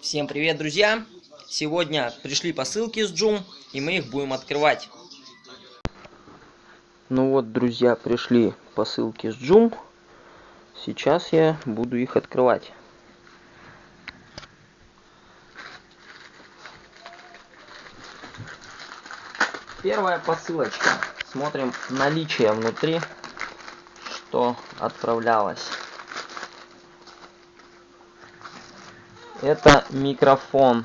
Всем привет, друзья! Сегодня пришли посылки с Джум, и мы их будем открывать. Ну вот, друзья, пришли посылки с Джум. Сейчас я буду их открывать. Первая посылочка. Смотрим наличие внутри, что отправлялось. Это микрофон.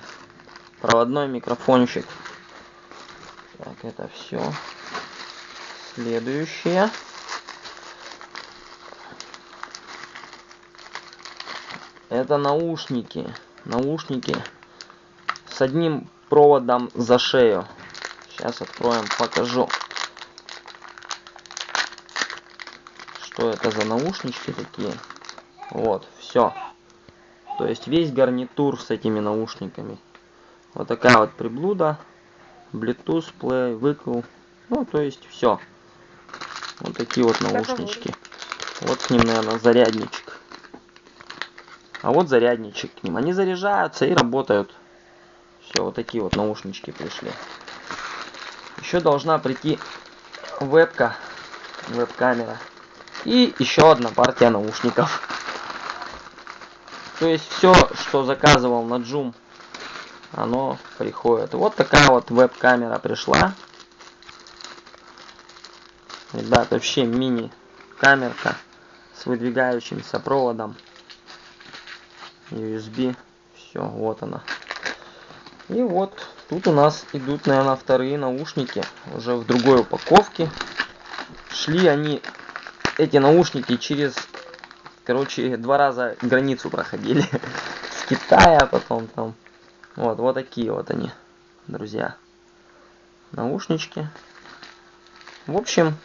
Проводной микрофончик. Так, это все. Следующее. Это наушники. Наушники с одним проводом за шею. Сейчас откроем, покажу. Что это за наушнички такие? Вот, все. То есть весь гарнитур с этими наушниками. Вот такая вот приблуда. Bluetooth, Play, выкл. Ну, то есть все. Вот такие вот наушнички. Вот с ним, наверное, зарядничек. А вот зарядничек к ним. Они заряжаются и работают. Все, вот такие вот наушнички пришли. Еще должна прийти вебка, веб-камера. И еще одна партия наушников. То есть все, что заказывал на Joom, оно приходит. Вот такая вот веб-камера пришла. Ребят, вообще мини-камерка с выдвигающимся проводом. USB. Все, вот она. И вот тут у нас идут, наверное, вторые наушники. Уже в другой упаковке. Шли они, эти наушники, через короче, два раза границу проходили. С Китая, потом там. Вот, вот такие вот они, друзья. Наушнички. В общем,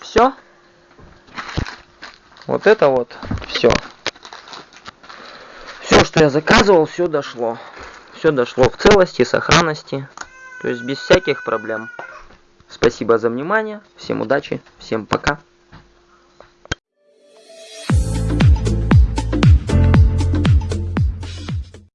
все. Вот это вот все. Все, что я заказывал, все дошло. Все дошло в целости, сохранности. То есть без всяких проблем. Спасибо за внимание. Всем удачи. Всем пока.